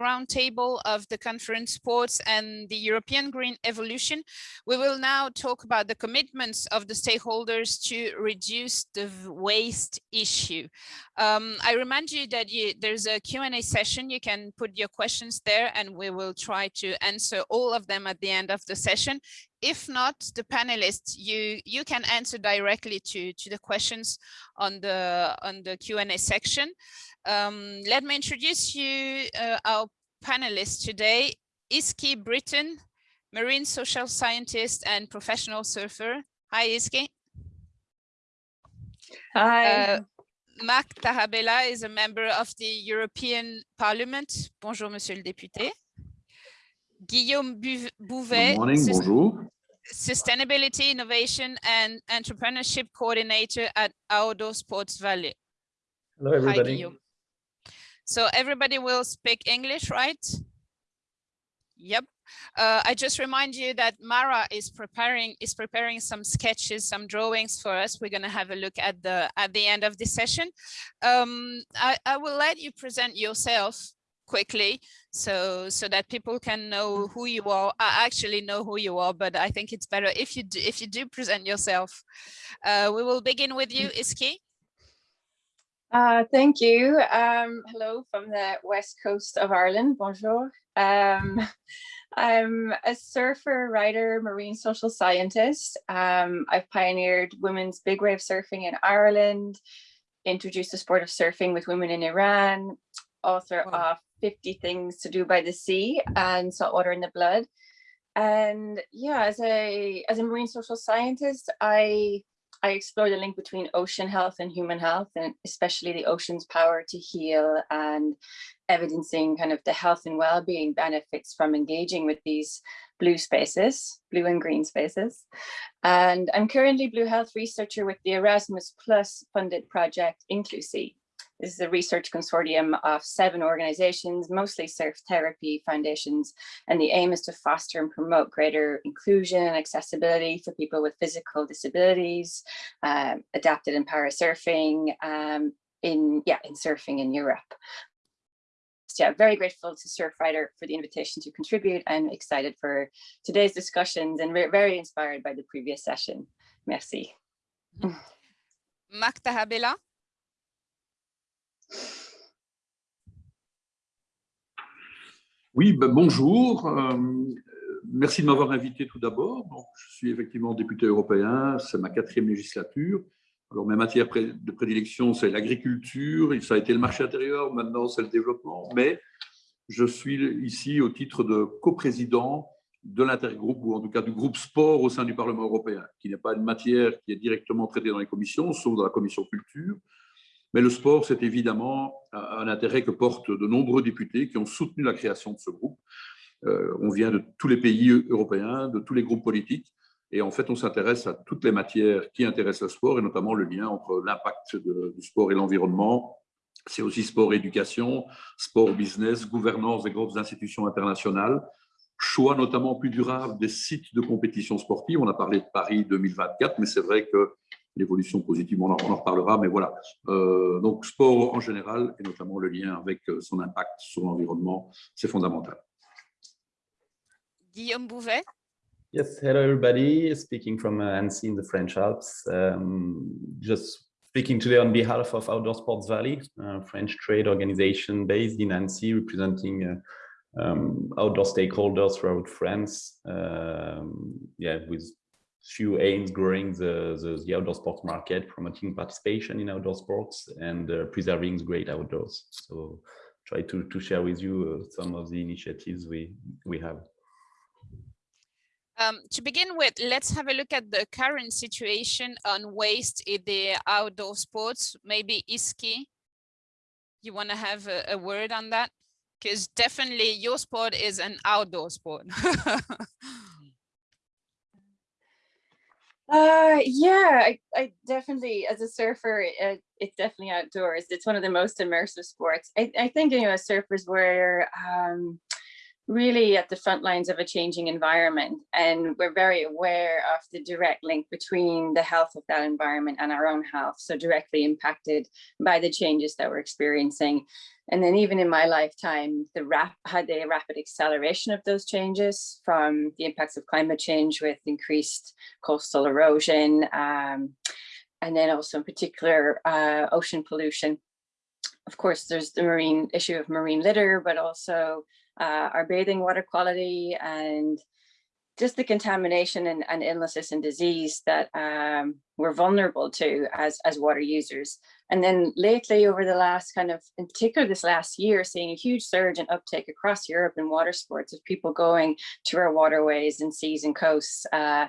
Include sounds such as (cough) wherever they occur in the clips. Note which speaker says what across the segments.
Speaker 1: roundtable of the conference sports and the European Green Evolution. We will now talk about the commitments of the stakeholders to reduce the waste issue. Um, I remind you that you, there's a Q&A session. You can put your questions there and we will try to answer all of them at the end of the session. If not, the panelists, you, you can answer directly to, to the questions on the, on the Q&A section. Um, let me introduce you uh, our panelists today. Easkey Britton, marine social scientist and professional surfer. Hi, Easkey.
Speaker 2: Hi. Uh,
Speaker 1: Marc Tarabella is a member of the European Parliament. Bonjour, monsieur le député. Guillaume Bouvet.
Speaker 3: Good morning, bonjour.
Speaker 1: Sustainability, Innovation and Entrepreneurship Coordinator at Outdoor Sports Valley.
Speaker 4: Hello, everybody.
Speaker 1: Hi, Guillaume. So everybody will speak English, right? Yep. Uh, I just remind you that Mara is preparing is preparing some sketches, some drawings for us. We're going to have a look at the at the end of the session. Um, I, I will let you present yourself quickly so so that people can know who you are I actually know who you are but I think it's better if you do if you do present yourself uh, we will begin with you Easkey
Speaker 2: uh, thank you. Um, hello from the west coast of Ireland. Bonjour. Um, (laughs) I'm a surfer, writer, marine social scientist. Um, I've pioneered women's big wave surfing in Ireland, introduced the sport of surfing with women in Iran, author wow. of 50 Things to Do by the Sea and Saltwater in the Blood. And yeah, as a as a marine social scientist, I I explore the link between ocean health and human health, and especially the ocean's power to heal and evidencing kind of the health and well-being benefits from engaging with these blue spaces, blue and green spaces. And I'm currently Blue Health researcher with the Erasmus Plus funded project Inclusi, this is a research consortium of seven organizations, mostly surf therapy foundations, and the aim is to foster and promote greater inclusion and accessibility for people with physical disabilities, um, adapted and para surfing um, in, yeah, in surfing in Europe. So yeah, very grateful to Surfrider for the invitation to contribute. I'm excited for today's discussions and very inspired by the previous session. Merci.
Speaker 1: Tarabella.
Speaker 3: Oui, ben bonjour. Euh, merci de m'avoir invité tout d'abord. Je suis effectivement député européen, c'est ma quatrième législature. Alors, mes matières de prédilection, c'est l'agriculture, ça a été le marché intérieur, maintenant c'est le développement, mais je suis ici au titre de coprésident de l'intergroupe, ou en tout cas du groupe sport au sein du Parlement européen, qui n'est pas une matière qui est directement traitée dans les commissions, sauf dans la commission culture, mais le sport, c'est évidemment un intérêt que portent de nombreux députés qui ont soutenu la création de ce groupe. Euh, on vient de tous les pays européens, de tous les groupes politiques, et en fait, on s'intéresse à toutes les matières qui intéressent le sport, et notamment le lien entre l'impact du sport et l'environnement. C'est aussi sport-éducation, sport-business, gouvernance des grosses institutions internationales, choix notamment plus durable des sites de compétition sportive. On a parlé de Paris 2024, mais c'est vrai que l'évolution positive, on en, on en, reparlera, mais voilà. Euh, donc, sport en général, et notamment le lien avec euh, son impact sur l'environnement, c'est fondamental.
Speaker 1: Guillaume Bouvet.
Speaker 4: Yes, hello everybody, speaking from uh, Annecy in the French Alps. Um, just speaking today on behalf of Outdoor Sports Valley, a French trade organization based in Annecy, representing uh, um, outdoor stakeholders throughout France. Um, yeah, with few aims growing the, the, the, outdoor sports market, promoting participation in outdoor sports and uh, preserving great outdoors. So try to, to share with you uh, some of the initiatives we, we have.
Speaker 1: Um, to begin with, let's have a look at the current situation on waste in the outdoor sports. Maybe Easkey, you want to have a, a word on that? Because definitely your sport is an outdoor sport. (laughs)
Speaker 2: Uh, yeah, I, I definitely, as a surfer, it, it's definitely outdoors. It's one of the most immersive sports. I, I think, you know, surfers, we're, um, really at the front lines of a changing environment. And we're very aware of the direct link between the health of that environment and our own health. So directly impacted by the changes that we're experiencing. And then even in my lifetime, the rap had a rapid acceleration of those changes from the impacts of climate change with increased coastal erosion, um, and then also in particular uh, ocean pollution. Of course, there's the marine issue of marine litter, but also uh, our bathing water quality and just the contamination and, and illnesses and disease that um, we're vulnerable to as, as water users. And then lately over the last kind of, in particular this last year, seeing a huge surge in uptake across Europe in water sports of people going to our waterways and seas and coasts uh,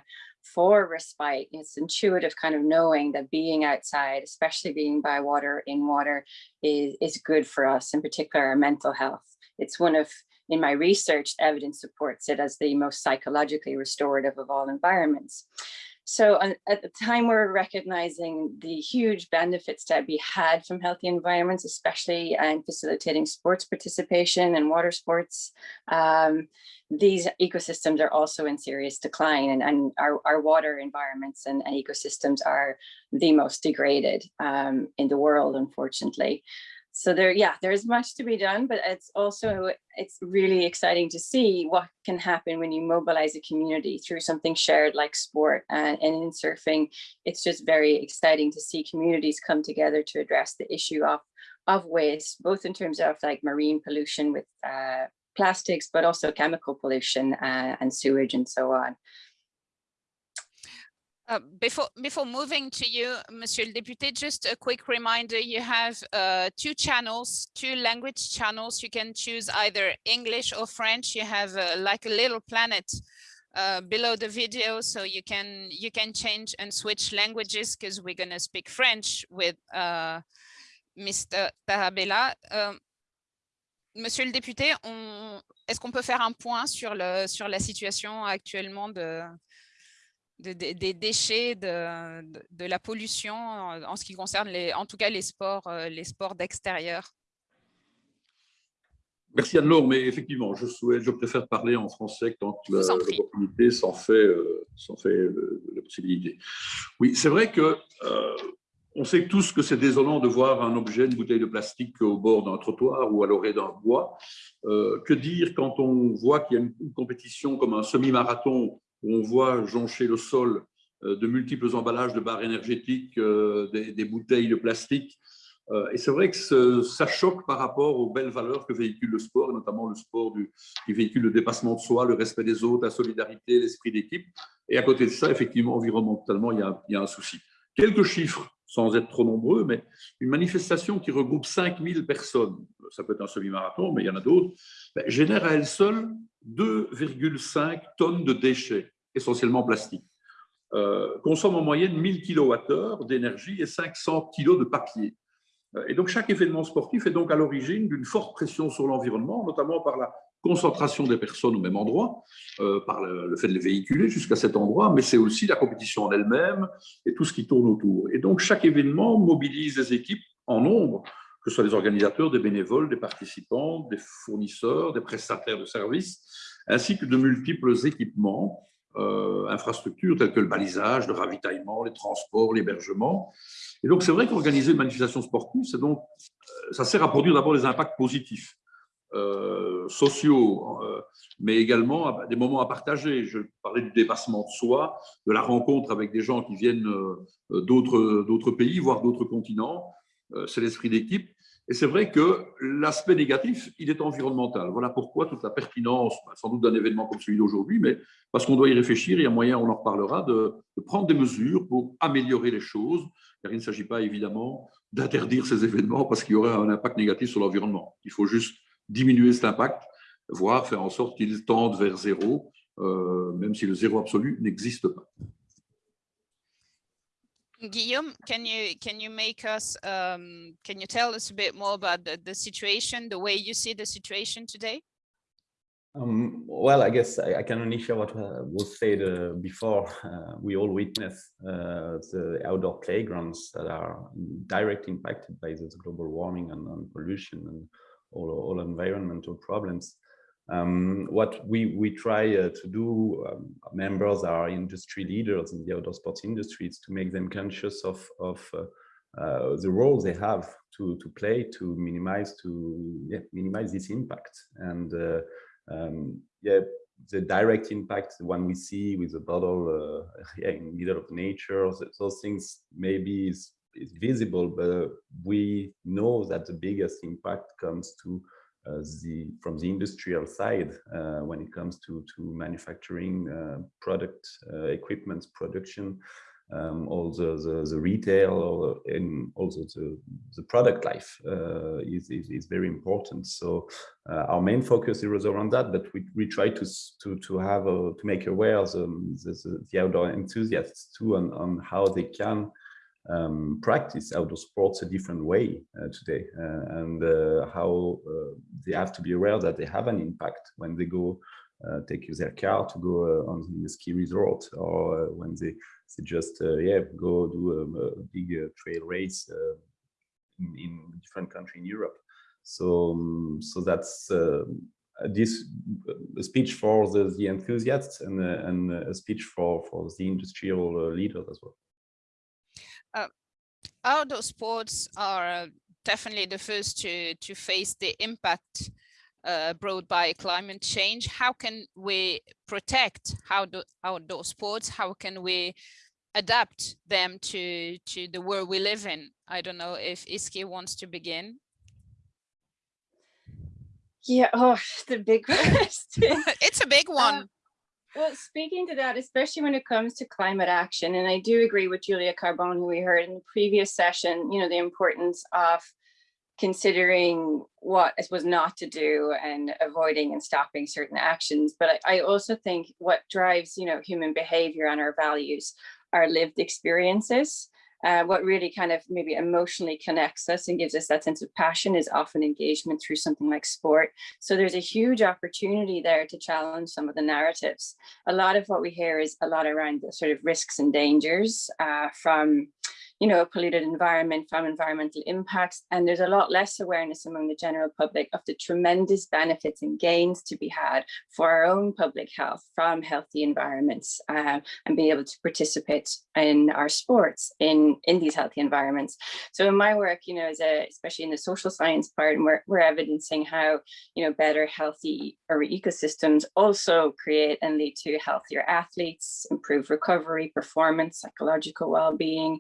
Speaker 2: for respite. It's intuitive kind of knowing that being outside, especially being by water in water is, is good for us, in particular our mental health. It's one of in my research, evidence supports it as the most psychologically restorative of all environments. So at the time we're recognizing the huge benefits that we had from healthy environments, especially in facilitating sports participation and water sports. Um, these ecosystems are also in serious decline and, and our, our water environments and, and ecosystems are the most degraded um, in the world, unfortunately so there, yeah, there's much to be done, but it's also, it's really exciting to see what can happen when you mobilize a community through something shared like sport and, and in surfing. It's just very exciting to see communities come together to address the issue of, of waste, both in terms of like marine pollution with uh, plastics, but also chemical pollution uh, and sewage and so on.
Speaker 1: Uh, before before moving to you, Monsieur le Député, just a quick reminder, you have uh, two channels, two language channels. You can choose either English or French. You have uh, like a little planet uh, below the video, so you can you can change and switch languages because we're going to speak French with uh, Mr. Tarabella. Um, Monsieur le député, est-ce qu'on peut faire un point sur, le, sur la situation actuellement de, de, de, des déchets, de, de, la pollution en, en, ce qui concerne les, en tout cas les sports, euh, les sports d'extérieur.
Speaker 3: Merci Anne-Laure, mais effectivement, je souhaite, je préfère parler en français quand l'opportunité s'en fait, euh, fait euh, la possibilité. Oui, c'est vrai que euh, on sait tous que c'est désolant de voir un objet, une bouteille de plastique au bord d'un trottoir ou à l'orée d'un bois. Euh, que dire quand on voit qu'il y a une, une compétition comme un semi-marathon où on voit joncher le sol euh, de multiples emballages de barres énergétiques, euh, des, bouteilles de plastique. Euh, et c'est vrai que ça choque par rapport aux belles valeurs que véhicule le sport, notamment le sport qui véhicule le dépassement de soi, le respect des autres, la solidarité, l'esprit d'équipe. Et à côté de ça, effectivement, environnementalement, il y a un souci. Quelques chiffres, sans être trop nombreux, mais une manifestation qui regroupe 5000 personnes, ça peut être un semi-marathon, mais il y en a d'autres, ben, génère à elle seule 2,5 tonnes de déchets, essentiellement plastiques. Euh, consomme en moyenne 1000 kWh d'énergie et 500 kg de papier. Euh, et donc, chaque événement sportif est donc à l'origine d'une forte pression sur l'environnement, notamment par la concentration des personnes au même endroit, euh, par le, fait de les véhiculer jusqu'à cet endroit, mais c'est aussi la compétition en elle-même et tout ce qui tourne autour. Et donc, chaque événement mobilise des équipes en nombre que ce soit des organisateurs, des bénévoles, des participants, des fournisseurs, des prestataires de services, ainsi que de multiples équipements, euh, infrastructures telles que le balisage, le ravitaillement, les transports, l'hébergement. Et donc, c'est vrai qu'organiser une manifestation sportive, donc, euh, ça sert à produire d'abord des impacts positifs, euh, sociaux, mais également des moments à partager. Je parlais du dépassement de soi, de la rencontre avec des gens qui viennent d'autres pays, voire d'autres continents. C'est l'esprit d'équipe. Et c'est vrai que l'aspect négatif, il est environnemental. Voilà pourquoi toute la pertinence, bah, sans doute d'un événement comme celui d'aujourd'hui, mais parce qu'on doit y réfléchir, il y a moyen, on en reparlera, de, prendre des mesures pour améliorer les choses, car il ne s'agit pas évidemment d'interdire ces (laughs) événements parce qu'il y aurait un impact négatif sur l'environnement. Il faut juste diminuer cet impact, voire faire en sorte qu'il tende vers zéro, euh, même si le zéro absolu n'existe pas.
Speaker 1: Guillaume, can you can you make us um, can you tell us a bit more about the, the situation, the way you see the situation today?
Speaker 4: Um, well, I guess I, I, can only share what uh, was said uh, before. Uh, we all witness uh, the outdoor playgrounds that are directly impacted by this global warming and, and pollution and all, all environmental problems. Um, what we, we try uh, to do, um, members are industry leaders in the outdoor sports industry, is to make them conscious of, of uh, uh, the role they have to, to play to minimize to yeah, minimize this impact. And uh, um, yeah, the direct impact, the one we see with the bottle uh, (laughs) yeah, in the middle of nature, those things maybe is, is visible, but we know that the biggest impact comes to uh, the from the industrial side uh, when it comes to to manufacturing uh, product equipment production um, all the, the, the retail and also the, the product life uh, is, is, is, very important. So uh, our main focus is around that, but we, we try to, to, to have a, to make aware the, the, the outdoor enthusiasts too on, on how they can um, practice outdoor sports a different way uh, today uh, and uh, how uh, they have to be aware that they have an impact when they go uh, take their car to go uh, on the ski resort or when they, they just yeah go do a, big trail race in, in different country in Europe. So um, so that's this speech for the, the enthusiasts and, and a speech for, for the industrial leaders as well
Speaker 1: uh, outdoor sports are uh, definitely the first to, to face the impact uh, brought by climate change. How can we protect outdoor, outdoor sports? How can we adapt them to, to the world we live in? I don't know if Easkey wants to begin.
Speaker 2: Yeah, oh, (laughs) the big (laughs) question. (laughs)
Speaker 1: it's a big one. Uh,
Speaker 2: well, speaking to that, especially when it comes to climate action, and I do agree with Giulia Carbone, who we heard in the previous session, you know, the importance of considering what suppose not to do and avoiding and stopping certain actions. But I, I also think what drives, you know, human behavior and our values are lived experiences. Uh, what really kind of maybe emotionally connects us and gives us that sense of passion is often engagement through something like sport. So there's a huge opportunity there to challenge some of the narratives. A lot of what we hear is a lot around the sort of risks and dangers uh, from you know, a polluted environment from environmental impacts. And there's a lot less awareness among the general public of the tremendous benefits and gains to be had for our own public health from healthy environments uh, and being able to participate in our sports in, in these healthy environments. So in my work, you know, as a, especially in the social science part, we're, we're evidencing how, you know, better healthy ecosystems also create and lead to healthier athletes, improve recovery, performance, psychological well-being,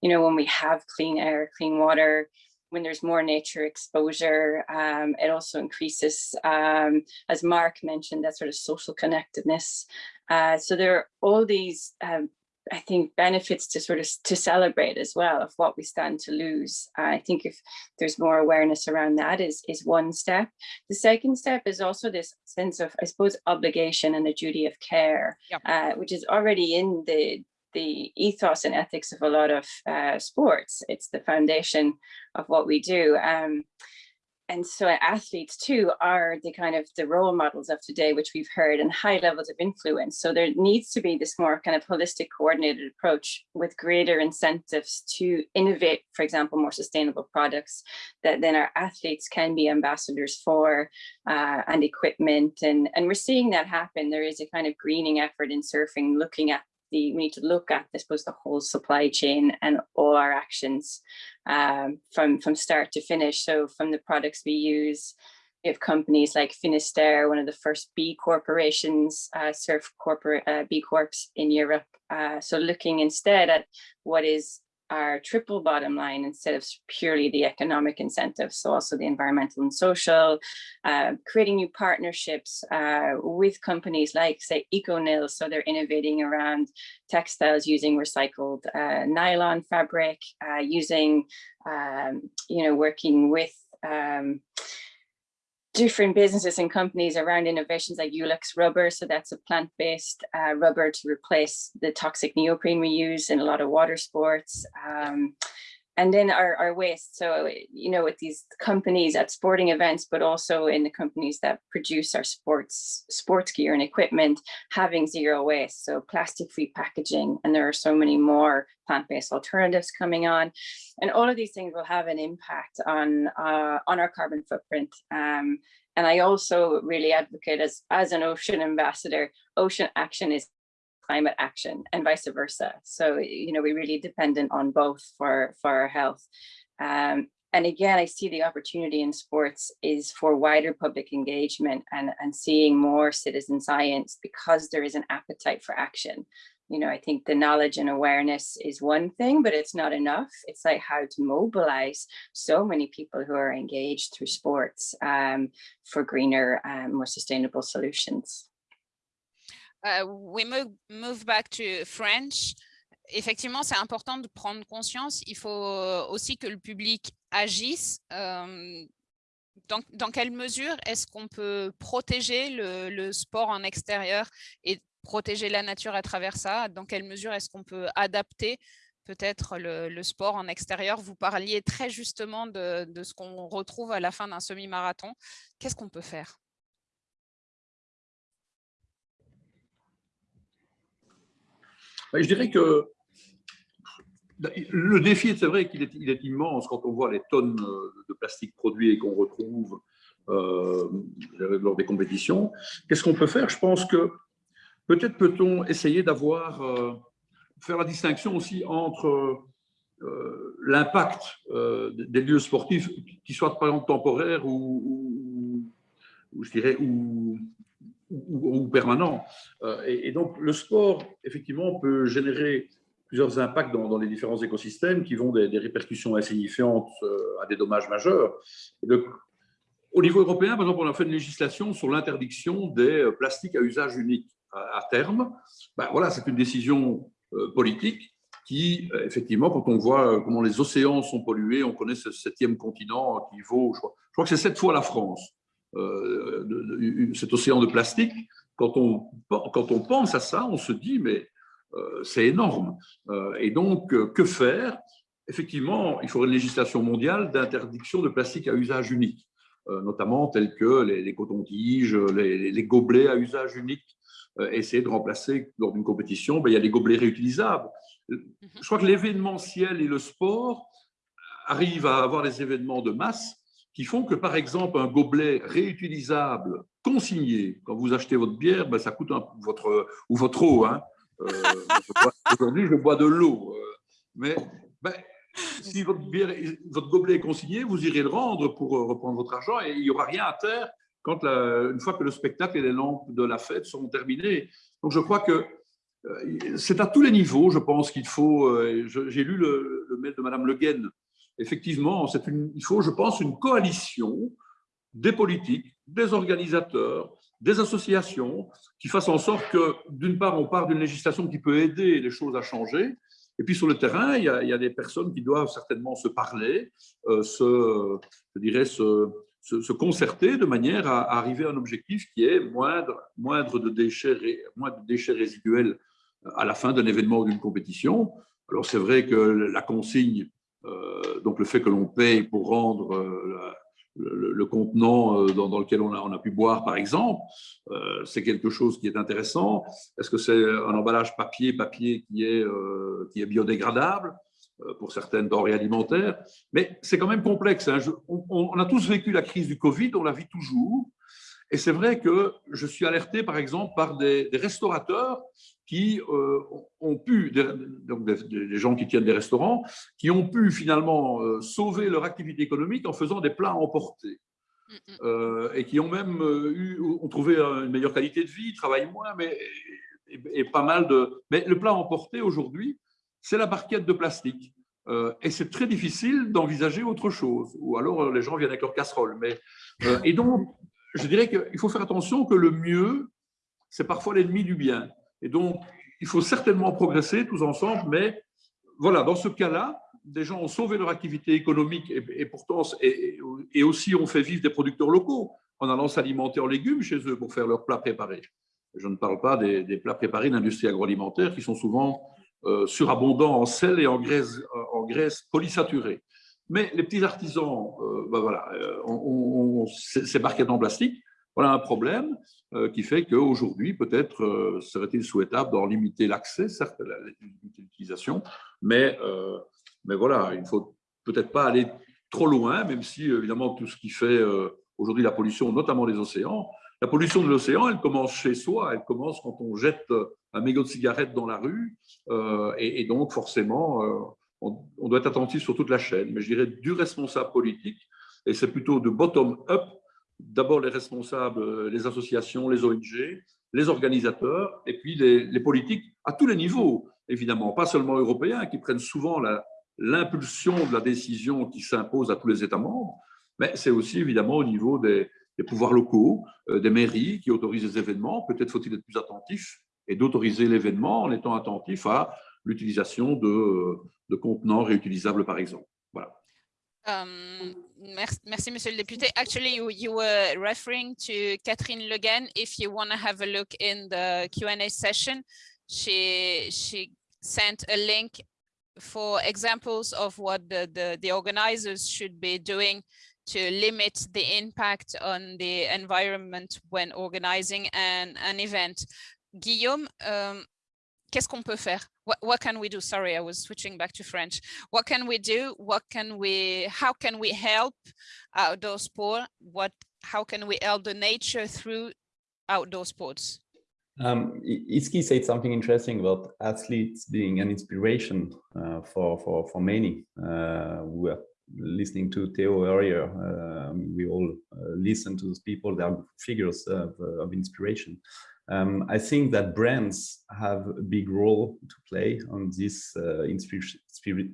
Speaker 2: you know, when we have clean air, clean water, when there's more nature exposure, um, it also increases, um, as Mark mentioned, that sort of social connectedness. Uh, so there are all these, um, I think, benefits to sort of to celebrate as well of what we stand to lose. Uh, I think if there's more awareness around that is, is one step. The second step is also this sense of, I suppose, obligation and the duty of care, yep. uh, which is already in the the ethos and ethics of a lot of uh, sports. It's the foundation of what we do. Um, and so athletes too are the kind of the role models of today, which we've heard and high levels of influence. So there needs to be this more kind of holistic coordinated approach with greater incentives to innovate, for example, more sustainable products that then our athletes can be ambassadors for uh, and equipment. And, and we're seeing that happen. There is a kind of greening effort in surfing, looking at the, we need to look at, I suppose, the whole supply chain and all our actions um, from, from start to finish. So from the products we use, have companies like Finisterre, one of the first B corporations, uh, surf corporate uh, B Corps in Europe. Uh, so looking instead at what is our triple bottom line instead of purely the economic incentives. So also the environmental and social, uh, creating new partnerships uh, with companies like say ECONYL. So they're innovating around textiles using recycled uh, nylon fabric, uh, using, um, you know, working with um, different businesses and companies around innovations like Yulex rubber. So that's a plant-based uh, rubber to replace the toxic neoprene we use in a lot of water sports. Um, and then our, our waste. So, you know, with these companies at sporting events, but also in the companies that produce our sports, sports gear and equipment, having zero waste. So plastic-free packaging, and there are so many more plant-based alternatives coming on. And all of these things will have an impact on, uh, on our carbon footprint. Um, and I also really advocate as, as an ocean ambassador, ocean action is climate action and vice versa. So, you know, we're really dependent on both for, for our health. Um, and again, I see the opportunity in sports is for wider public engagement and, and seeing more citizen science because there is an appetite for action. You know, I think the knowledge and awareness is one thing, but it's not enough. It's like how to mobilize so many people who are engaged through sports um, for greener, um, more sustainable solutions.
Speaker 1: Uh, we move, move back to French. Effectivement, c'est important de prendre conscience. Il faut aussi que le public agisse. Euh, dans, quelle mesure est-ce qu'on peut protéger le, sport en extérieur et protéger la nature à travers ça? Dans quelle mesure est-ce qu'on peut adapter peut-être le, sport en extérieur? Vous parliez très justement de ce qu'on retrouve à la fin d'un semi-marathon. Qu'est-ce qu'on peut faire?
Speaker 3: Je dirais que le défi, c'est vrai qu'il est, immense quand on voit les tonnes de plastique produits et qu'on retrouve euh, lors des compétitions. Qu'est-ce qu'on peut faire? Je pense que peut-être peut-on essayer d'avoir, euh, faire la distinction aussi entre euh, l'impact euh, des lieux sportifs, qui soient par exemple temporaires ou je dirais, ou, ou, permanent. Euh, et, donc, le sport, effectivement, peut générer plusieurs impacts dans, les différents écosystèmes qui vont des, des répercussions insignifiantes euh, à des dommages majeurs. Au niveau européen, par exemple, on a fait une législation sur l'interdiction des euh, plastiques à usage unique à, terme. Ben, voilà, c'est une décision politique qui, effectivement, quand on voit comment les océans sont pollués, on connaît ce septième continent qui vaut, je crois, je crois que c'est sept fois la France. Euh, de, de, cet océan de plastique, quand on, quand on pense à ça, on se dit, mais euh, c'est énorme. Euh, et donc, que faire? Effectivement, il faudrait une législation mondiale d'interdiction de plastique à usage unique, notamment tels que les, les cotons-tiges, les, les, gobelets à usage unique, essayer de remplacer lors d'une compétition, ben, il y a des gobelets réutilisables. Mhm. Je crois que l'événementiel et le sport arrivent à avoir des événements de masse qui font que, par exemple, un gobelet réutilisable, consigné, quand vous achetez votre bière, ben, ça coûte votre, ou votre eau. Hein. Euh, Aujourd'hui, je bois de l'eau. Euh, mais ben, si votre, bière, votre gobelet est consigné, vous irez le rendre pour euh, reprendre votre argent et il n'y aura rien à terre quand la, une fois que le spectacle et les lampes de la fête seront terminés. Donc, je crois que c'est à tous les niveaux, je pense qu'il faut. J'ai lu le, le, mail de Madame Le Guen effectivement, il faut, je pense, une coalition des politiques, des organisateurs, des associations qui fassent en sorte que, d'une part, on part d'une législation qui peut aider les choses à changer, et puis sur le terrain, il y a, des personnes qui doivent certainement se parler, euh, se, dirais, se, se, concerter de manière à, arriver à un objectif qui est moindre, moindre, de déchets, moins de déchets résiduels à la fin d'un événement ou d'une compétition. Alors c'est vrai que la consigne euh, donc le fait que l'on paye pour rendre euh, le, contenant euh, dans, lequel on a, pu boire, par exemple, euh, c'est quelque chose qui est intéressant. Est-ce que c'est un emballage papier, papier qui est, euh, qui est biodégradable euh, pour certaines denrées alimentaires? Mais c'est quand même complexe. Hein. On, a tous vécu la crise du Covid, on la vit toujours. Et c'est vrai que je suis alerté, par exemple, par des, des restaurateurs qui euh, ont pu, donc des, des, gens qui tiennent des restaurants, qui ont pu finalement euh, sauver leur activité économique en faisant des plats emportés. Euh, et qui ont même eu, ont trouvé une meilleure qualité de vie, travaillent moins, mais et, et pas mal de. Mais le plat emporté aujourd'hui, c'est la barquette de plastique. Euh, et c'est très difficile d'envisager autre chose. Ou alors les gens viennent avec leur casserole. Mais, euh, et donc, je dirais qu'il faut faire attention que le mieux, c'est parfois l'ennemi du bien. Et donc, il faut certainement progresser tous ensemble, mais voilà, dans ce cas-là, des gens ont sauvé leur activité économique et, pourtant, et, aussi ont fait vivre des producteurs locaux en allant s'alimenter en légumes chez eux pour faire leurs plats préparés. Je ne parle pas des, des plats préparés d'industrie agroalimentaire qui sont souvent euh, surabondants en sel et en graisse, en graisse polysaturée. Mais les petits artisans, euh, ben voilà, euh, on, on, ces barquettes en plastique, voilà un problème euh, qui fait qu'aujourd'hui, peut-être serait-il souhaitable d'en limiter l'accès, certes, l'utilisation, mais, mais voilà, il ne faut peut-être pas aller trop loin, même si évidemment tout ce qui fait aujourd'hui la pollution, notamment des océans, la pollution de l'océan, elle commence chez soi, elle commence quand on jette un mégot de cigarette dans la rue, et, donc forcément, on, doit être attentif sur toute la chaîne. Mais je dirais du responsable politique, et c'est plutôt de bottom-up, d'abord les responsables, les associations, les ONG, les organisateurs, et puis les, les politiques à tous les niveaux, évidemment, pas seulement européens, qui prennent souvent l'impulsion de la décision qui s'impose à tous les États membres, mais c'est aussi évidemment au niveau des, des pouvoirs locaux, euh, des mairies qui autorisent les événements. Peut-être faut-il être plus attentif et d'autoriser l'événement en étant attentif à l'utilisation de, de, contenants réutilisables, par exemple.
Speaker 1: Um, merci, Monsieur le député. Actually, you, you were referring to Catherine Le Guen. If you want to have a look in the Q&A session, she, she sent a link for examples of what the, the, the organizers should be doing to limit the impact on the environment when organizing an, an event. Guillaume, um, qu'est-ce qu'on peut faire? What, what can we do? Sorry, I was switching back to French. What can we do? What can we, how can we help outdoor sport? What, how can we help the nature through outdoor sports?
Speaker 4: Um, Easkey said something interesting about athletes being an inspiration uh, for, for, for many. Uh, we were listening to Theo earlier. Uh, we all uh, listen to those people, they are figures of, uh, of inspiration. Um, I think that brands have a big role to play on this uh, inspiration,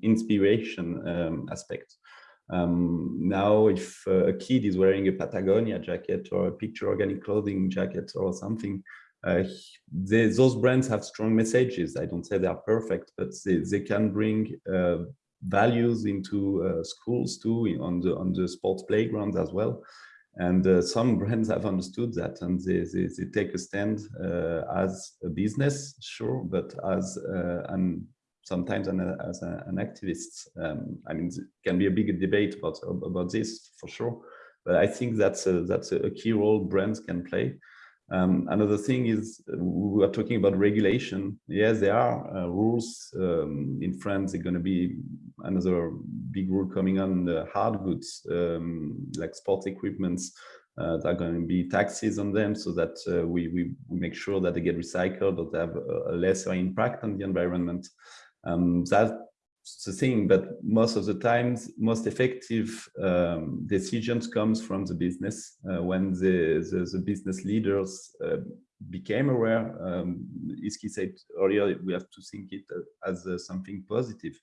Speaker 4: inspiration um, aspect. Um, now, if uh, a kid is wearing a Patagonia jacket or a picture organic clothing jacket or something, uh, they, those brands have strong messages. I don't say they are perfect, but they, they can bring uh, values into uh, schools too, on the on the sports playgrounds as well. And uh, some (laughs) brands have understood that and they, they, they take a stand uh, as a business, sure, but as uh, an sometimes an, as a, an activist. Um, I mean, it can be a big debate about, about this for sure, but I think that's a, that's a key role brands can play. Um, another thing is we are talking about regulation. Yes, there are uh, rules um, in France. They're going to be another big rule coming on the hard goods, um, like sports equipments. Uh, there are going to be taxes on them so that uh, we, we, we make sure that they get recycled or they have a, a lesser impact on the environment. Um, that the thing, but most of the times, most effective um, decisions comes from the business. Uh, when the, the, the, business leaders uh, became aware, um, Easkey said earlier, we have to think it as uh, something positive.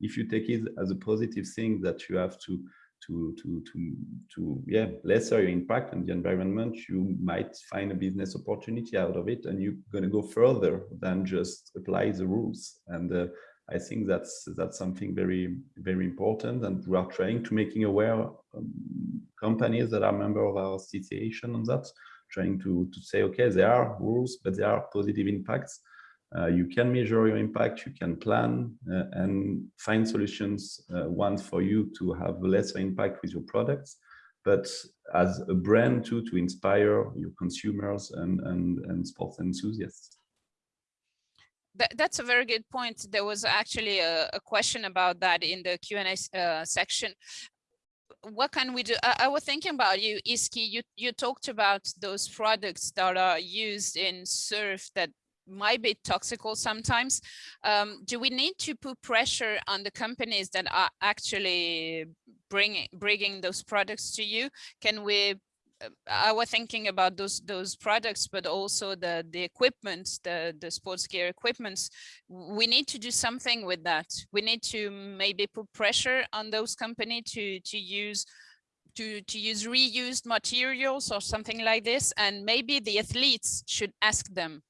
Speaker 4: If you take it as a positive thing that you have to to to to to yeah lesser your impact on the environment you might find a business opportunity out of it and you're going to go further than just apply the rules and uh, I think that's that's something very very important, and we are trying to making aware um, companies that are member of our association on that, trying to to say okay, there are rules, but there are positive impacts. Uh, you can measure your impact, you can plan uh, and find solutions. Uh, one for you to have lesser impact with your products, but as a brand too to inspire your consumers and and, and sports enthusiasts.
Speaker 1: That, that's a very good point. There was actually a, a question about that in the Q&A uh, section. What can we do? I, I, was thinking about you, Easkey. You, you talked about those products that are used in surf that might be toxical sometimes. Um, do we need to put pressure on the companies that are actually bringing bringing those products to you? Can we I was thinking about those those products, but also the the equipment, the the sports gear equipments. We need to do something with that. We need to maybe put pressure on those companies to to use to to use reused materials or something like this, and maybe the athletes should ask them.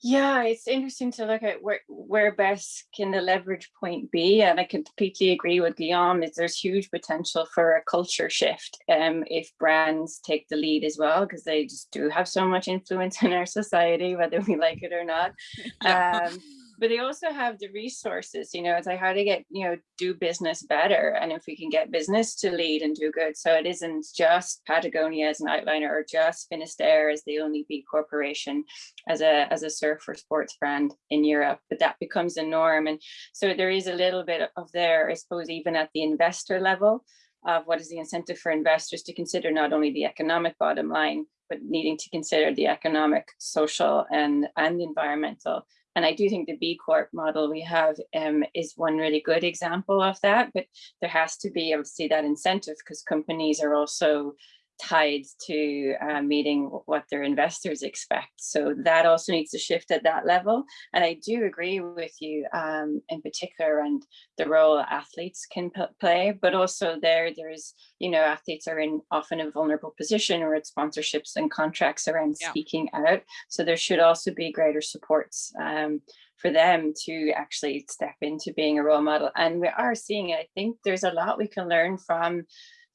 Speaker 2: Yeah, it's interesting to look at where, where best can the leverage point be. And I completely agree with Guillaume is there's huge potential for a culture shift um, if brands take the lead as well, because they just do have so much influence (laughs) in our society, whether we like it or not. (laughs) Yeah. Um, but they also have the resources, you know, it's like how to get, you know, do business better. And if we can get business to lead and do good. So it isn't just Patagonia as an outliner or just Finisterre as the only B corporation as a, as a surf surfer sports brand in Europe, but that becomes a norm. And so there is a little bit of there, I suppose, even at the investor level of what is the incentive for investors to consider not only the economic bottom line, but needing to consider the economic, social, and, and environmental and I do think the B Corp model we have um, is one really good example of that, but there has to be obviously that incentive because companies are also tied to uh, meeting what their investors expect. So that also needs to shift at that level. And I do agree with you um, in particular and the role athletes can play, but also there, there's, you know, athletes are in often a vulnerable position or it's sponsorships and contracts around yeah. speaking out. So there should also be greater supports um, for them to actually step into being a role model. And we are seeing it. I think there's a lot we can learn from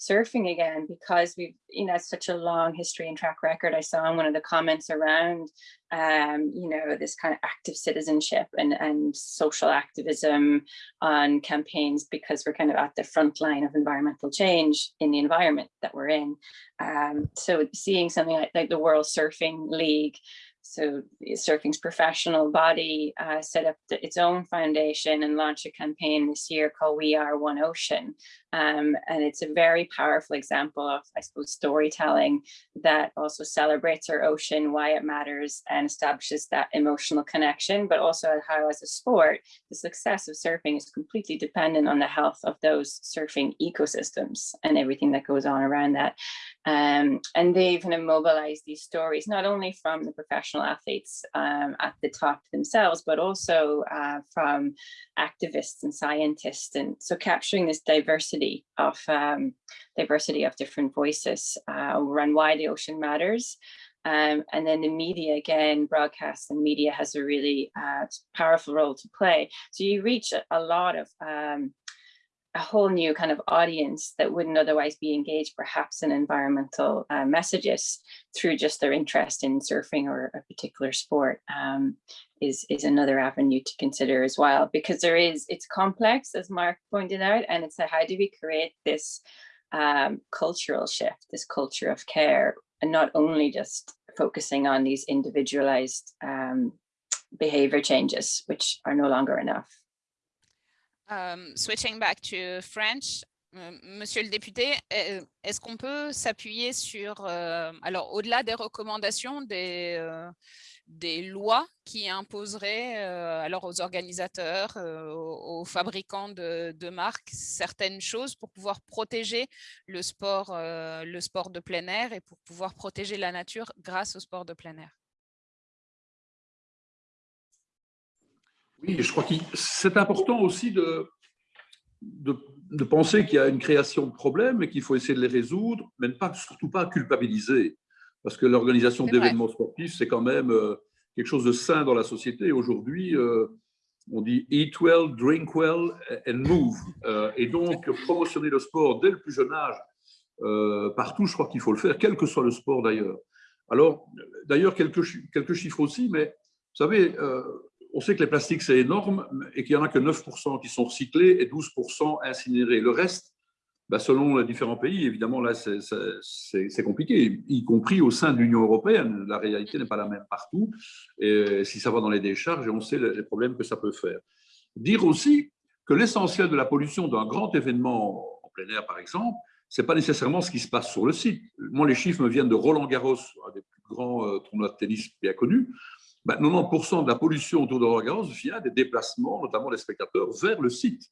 Speaker 2: surfing again because we've you know such a long history and track record i saw in one of the comments around um you know this kind of active citizenship and and social activism on campaigns because we're kind of at the front line of environmental change in the environment that we're in um so seeing something like, like the world surfing league so surfing's professional body uh, set up the, its own foundation and launched a campaign this year called We Are One Ocean. Um, and it's a very powerful example of, I suppose, storytelling that also celebrates our ocean, why it matters, and establishes that emotional connection, but also how as a sport, the success of surfing is completely dependent on the health of those surfing ecosystems and everything that goes on around that. Um, and they've kind of mobilized these stories, not only from the professional athletes um, at the top themselves, but also uh, from activists and scientists. And so capturing this diversity diversity of um, diversity of different voices uh, around why the ocean matters. Um, and then the media, again, broadcast and media has a really uh, powerful role to play. So you reach a, a lot of um, a whole new kind of audience that wouldn't otherwise be engaged perhaps in environmental uh, messages through just their interest in surfing or a particular sport um, is, is another avenue to consider as well because there is, it's complex as Mark pointed out and it's a, how do we create this um, cultural shift, this culture of care and not only just focusing on these individualized um, behavior changes which are no longer enough.
Speaker 1: Um, switching back to French, Monsieur le député, est-ce qu'on peut s'appuyer sur, euh, alors au-delà des recommandations, des, euh, des lois qui imposeraient alors aux organisateurs, aux, fabricants de, marques, certaines choses pour pouvoir protéger le sport, le sport de plein air et pour pouvoir protéger la nature grâce au sport de plein air
Speaker 3: Oui, je crois que c'est important aussi de, de, penser qu'il y a une création de problèmes et qu'il faut essayer de les résoudre, mais pas, surtout pas culpabiliser. Parce que l'organisation d'événements sportifs, c'est quand même euh, quelque chose de sain dans la société. Aujourd'hui, euh, on dit eat well, drink well and move. Euh, et donc, promotionner le sport dès le plus jeune âge, partout, je crois qu'il faut le faire, quel que soit le sport d'ailleurs. Alors, d'ailleurs, quelques, quelques chiffres aussi, mais vous savez, on sait que les plastiques, c'est énorme et qu'il n'y en a que 9% qui sont recyclés et 12% incinérés. Le reste, bah, selon les différents pays, évidemment, là, c'est compliqué, y compris au sein de l'Union européenne. La réalité n'est pas la même partout. Et si ça va dans les décharges, on sait les problèmes que ça peut faire. Dire aussi que l'essentiel de la pollution d'un grand événement en plein air, par exemple, ce n'est pas nécessairement ce qui se passe sur le site. Moi, les chiffres me viennent de Roland Garros, un des plus grands euh, tournois de tennis bien connus. 90% ben, de la pollution autour de Roland-Garros vient des déplacements, notamment des spectateurs, vers le site.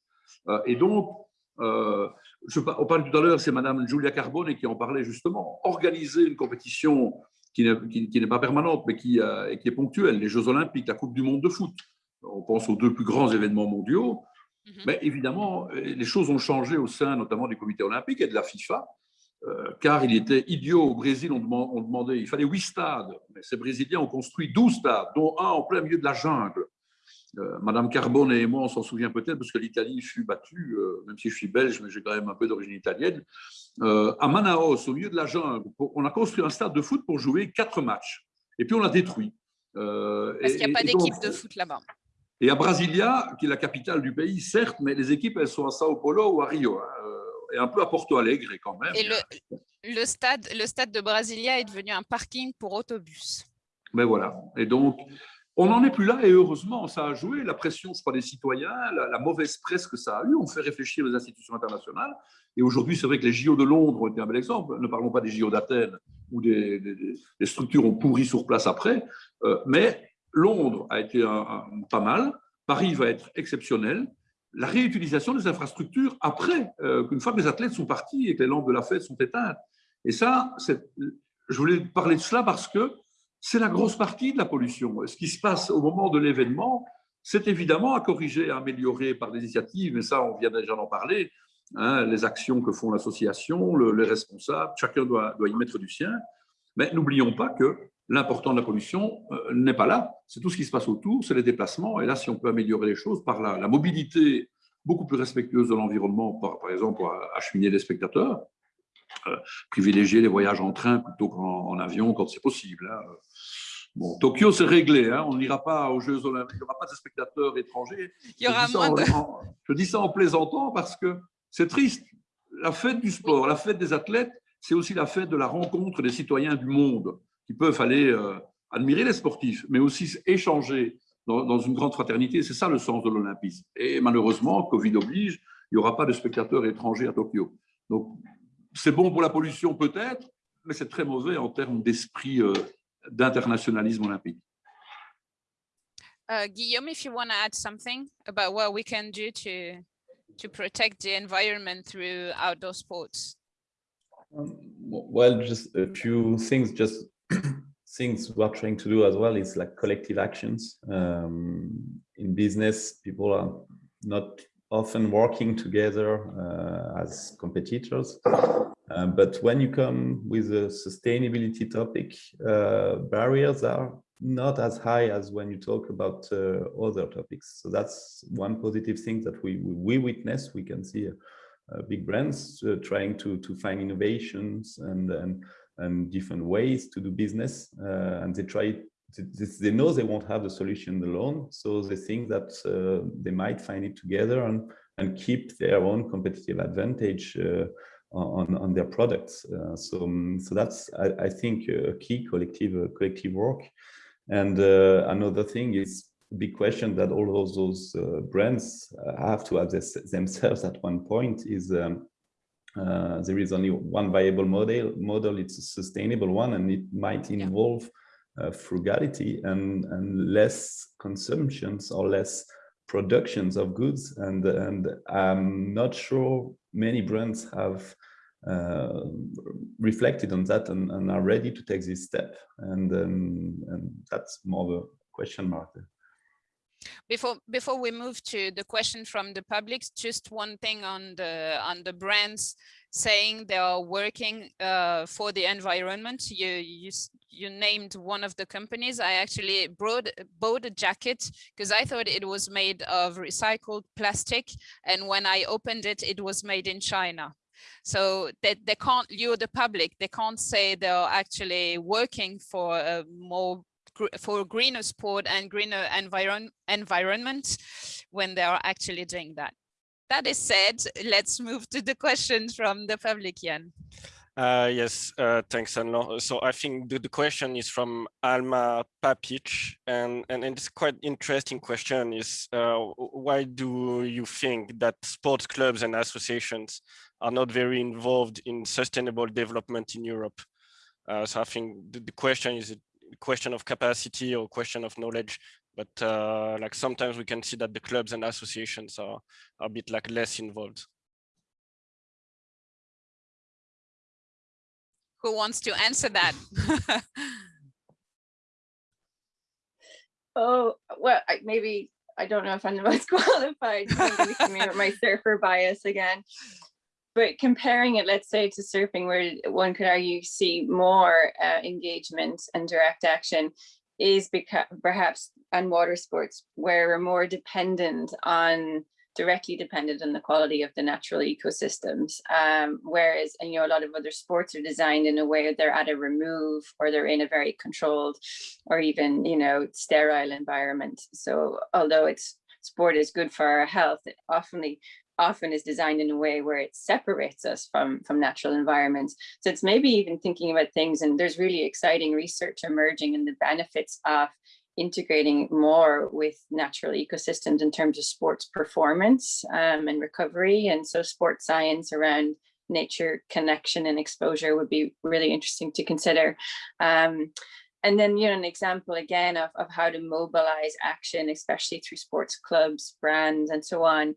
Speaker 3: Euh, et donc, euh, je, on parlait tout à l'heure, c'est Madame Giulia Carbone qui en parlait justement, organiser une compétition qui n'est pas permanente, mais qui, euh, qui, est ponctuelle, les Jeux Olympiques, la Coupe du Monde de foot. On pense aux deux plus grands événements mondiaux, mhm. mais évidemment, les choses ont changé au sein notamment du comité olympique et de la FIFA, car il était idiot au Brésil, on, demandait, il fallait huit stades, mais Mais ces Brésiliens ont construit 12 stades, dont un en plein milieu de la jungle. Euh, Madame Carbone et moi, on s'en souvient peut-être, parce que l'Italie fut battue, euh, même si je suis belge, mais j'ai quand même un peu d'origine italienne. Euh, à Manaus, au milieu de la jungle, on a construit un stade de foot pour jouer quatre matchs. Et puis on l'a détruit.
Speaker 1: parce qu'il n'y a pas d'équipe de foot là-bas.
Speaker 3: Et à Brasilia, qui est la capitale du pays, certes, mais les équipes, elles sont à Sao Paulo ou à Rio, hein, et un peu à Porto Alegre quand même.
Speaker 1: Et le, le, stade, le stade de Brasilia est devenu un parking pour autobus.
Speaker 3: Mais voilà. Et donc, on n'en est plus là et heureusement, ça a joué. La pression, je crois, des citoyens, la, mauvaise presse que ça a eu, on fait réfléchir les institutions internationales. Et aujourd'hui, c'est vrai que les JO de Londres ont été un bel exemple. Ne parlons pas des JO d'Athènes où des, structures ont pourri sur place après. Euh, mais Londres a été pas mal. Paris va être exceptionnel. La réutilisation des infrastructures après, euh, qu'une fois que les athlètes sont partis et que les lampes de la fête sont éteintes. Et ça, je voulais parler de cela parce que c'est la grosse partie de la pollution. Ce qui se passe au moment de l'événement, c'est évidemment à corriger, à améliorer par des initiatives, mais ça, on vient déjà d'en parler, hein, les actions que font l'association, les responsables, chacun doit, doit, y mettre du sien. Mais n'oublions pas que l'important de la pollution euh, n'est pas là, c'est tout ce qui se passe autour, c'est les déplacements, et là, si on peut améliorer les choses par la, mobilité beaucoup plus respectueuse de l'environnement, par, par, exemple pour acheminer les spectateurs, privilégier les voyages en train plutôt qu'en avion quand c'est possible. Hein. Bon, Tokyo, c'est réglé. Hein. On n'ira pas aux Jeux Olympiques. Il n'y aura pas de spectateurs étrangers.
Speaker 1: Il y aura je, dis
Speaker 3: je dis ça en plaisantant parce que c'est triste. La fête du sport, la fête des athlètes, c'est aussi la fête de la rencontre des citoyens du monde qui peuvent aller euh, admirer les sportifs, mais aussi échanger dans, dans une grande fraternité. C'est ça le sens de l'Olympisme. Et malheureusement, Covid oblige, il n'y aura pas de spectateurs étrangers à Tokyo. Donc, c'est bon pour la pollution peut-être, mais c'est très mauvais en termes d'esprit euh, d'internationalisme olympique.
Speaker 1: Uh, Guillaume, if you want to add something about what we can do to to protect the environment through outdoor sports?
Speaker 4: Um, well, just a few things, just (clears throat) things we're trying to do as well is like collective actions. Um, in business, people are not often working together uh, as competitors. Uh, but when you come with a sustainability topic, uh, barriers are not as high as when you talk about uh, other topics. So that's one positive thing that we, we, witness. We can see uh, big brands trying to, to find innovations and, and, and different ways to do business. and they try they know they won't have the solution alone so they think that uh, they might find it together and and keep their own competitive advantage uh, on on their products. Uh, so um, so that's I, I, think a key collective uh, collective work. And uh, another thing is a big question that all of those uh, brands have to address themselves at one point is um, there is only one viable model model. It's a sustainable one and it might involve yeah uh, frugality and, and less consumptions or less productions of goods. And, and I'm not sure many brands have uh, reflected on that and, and, are ready to take this step. And, um, and that's more of a question mark.
Speaker 1: Before before we move to the question from the public, just one thing on the on the brands saying they are working uh, for the environment. You, you, you named one of the companies. I actually brought, bought a jacket because I thought it was made of recycled plastic. And when I opened it, it was made in China. So they, they can't lure the public. They can't say they're actually working for a more for greener sport and greener environ environment when they are actually doing that that is said, let's move to the (laughs) questions from the public, Jan.
Speaker 5: Uh, yes, uh, thanks, Anlo. So I think the, the, question is from Alma Papic, and, and, and it's quite interesting question is uh, why do you think that sports clubs and associations are not very involved in sustainable development in Europe? Uh, so I think the, the question is a question of capacity or question of knowledge but uh, like sometimes we can see that the clubs and associations are, are a bit like less involved.
Speaker 1: Who wants to answer that? (laughs)
Speaker 2: oh, well, I, maybe, I don't know if I'm the most qualified. my (laughs) surfer bias again. but comparing it, let's say, to surfing, where one could argue see more uh, engagement and direct action, is because perhaps on water sports, where we're more dependent on directly dependent on the quality of the natural ecosystems. Um, whereas, you know, a lot of other sports are designed in a way they're at a remove or they're in a very controlled or even, you know, sterile environment. So although it's sport is good for our health, it often often is designed in a way where it separates us from from natural environments so it's maybe even thinking about things and there's really exciting research emerging in the benefits of integrating more with natural ecosystems in terms of sports performance um, and recovery. And so sports science around nature connection and exposure would be really interesting to consider. Um, and then, you know, an example again of, of how to mobilize action, especially through sports clubs, brands, and so on.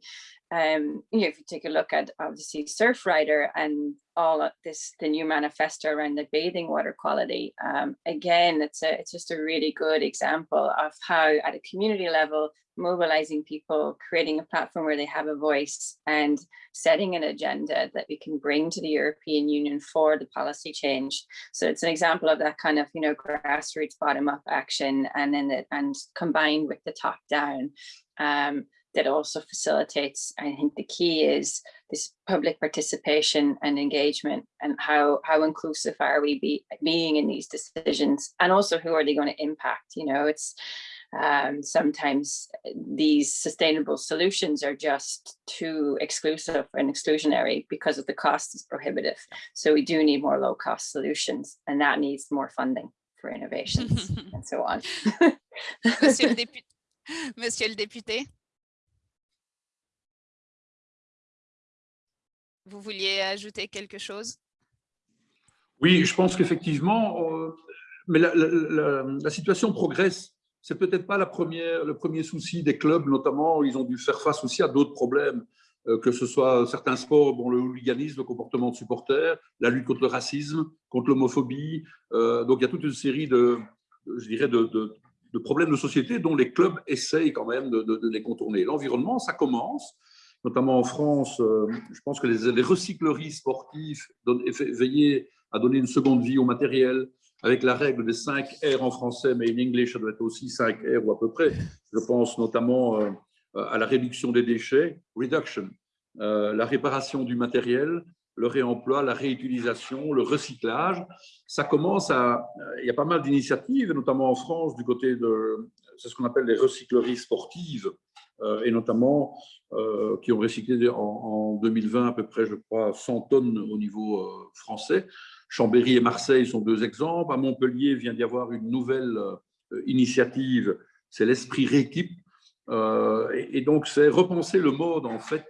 Speaker 2: Um, you know, if you take a look at obviously Surfrider and all of this, the new manifesto around the bathing water quality, um, again, it's a, it's just a really good example of how at a community level, mobilizing people, creating a platform where they have a voice and setting an agenda that we can bring to the European Union for the policy change. So it's an example of that kind of, you know, grassroots bottom up action and then the, and combined with the top down. Um, that also facilitates, I think the key is this public participation and engagement and how, how inclusive are we be, being in these decisions and also who are they going to impact, you know, it's um, sometimes these sustainable solutions are just too exclusive and exclusionary because of the cost is prohibitive. So we do need more low cost solutions and that needs more funding for innovations (laughs) and so on.
Speaker 1: Monsieur le (laughs) député. Monsieur le député. Vous vouliez ajouter quelque chose?
Speaker 3: Oui, je pense qu'effectivement, euh, mais la, situation progresse. C'est peut-être pas la première, le premier souci des clubs, notamment, ils ont dû faire face aussi à d'autres problèmes, euh, que ce soit certains sports, bon, le hooliganisme, le comportement de supporters, la lutte contre le racisme, contre l'homophobie. Euh, donc, il y a toute une série de, je dirais, de, problèmes de société dont les clubs essayent quand même de, les contourner. L'environnement, ça commence notamment en France, euh, je pense que les, recycleries sportives veillent à donner une seconde vie au matériel, avec la règle des 5 R en français, mais en anglais, ça doit être aussi 5 R ou à peu près. Je pense notamment euh, à la réduction des déchets, reduction, euh, la réparation du matériel, le réemploi, la réutilisation, le recyclage. Ça commence à... Il y a pas mal d'initiatives, notamment en France, du côté de... C'est ce qu'on appelle les recycleries sportives, et notamment euh, qui ont recyclé en, 2020 à peu près, je crois, 100 tonnes au niveau euh, français. Chambéry et Marseille sont deux exemples. À Montpellier vient d'y avoir une nouvelle initiative, c'est l'esprit rééquipe. et, donc, c'est repenser le mode en fait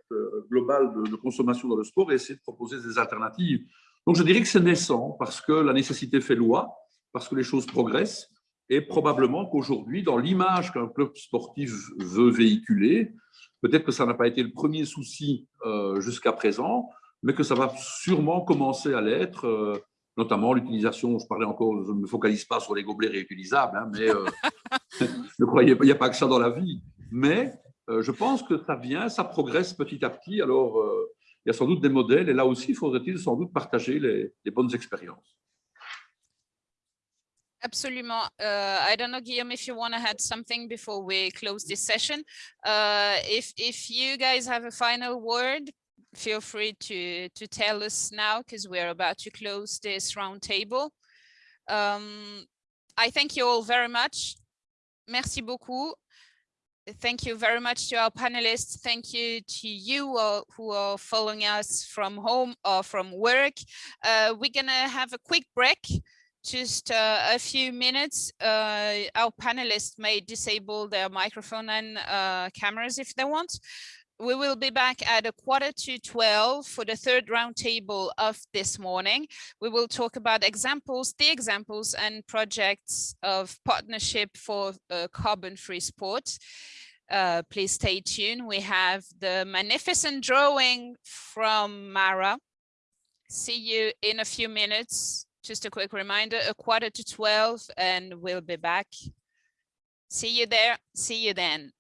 Speaker 3: global de, consommation dans le sport et essayer de proposer des alternatives. Donc, je dirais que c'est naissant parce que la nécessité fait loi, parce que les choses progressent et probablement qu'aujourd'hui, dans l'image qu'un club sportif veut véhiculer, peut-être que ça n'a pas été le premier souci euh, jusqu'à présent, mais que ça va sûrement commencer à l'être, euh, notamment l'utilisation, je parlais encore, je ne me focalise pas sur les gobelets réutilisables, hein, mais euh, (laughs) ne croyez pas, il n'y a pas que ça dans la vie. Mais je pense que ça vient, ça progresse petit à petit. Alors, il y a sans doute des modèles, et là aussi, il faudrait-il sans doute partager les bonnes expériences.
Speaker 1: Absolument. Uh, I don't know, Guillaume, if you want to add something before we close this session. Uh, if if you guys have a final word, feel free to to tell us now because we're about to close this roundtable. Um, I thank you all very much. Merci beaucoup. Thank you very much to our panelists. Thank you to you all who are following us from home or from work. Uh, we're gonna have a quick break just uh, a few minutes. Uh, our panelists may disable their microphone and uh, cameras if they want. We will be back at a quarter to 12 for the third roundtable of this morning. We will talk about examples, the examples and projects of partnership for uh, carbon-free sport. Uh, please stay tuned. We have the magnificent drawing from Mara. See you in a few minutes just a quick reminder, a quarter to 12 and we'll be back. See you there. See you then.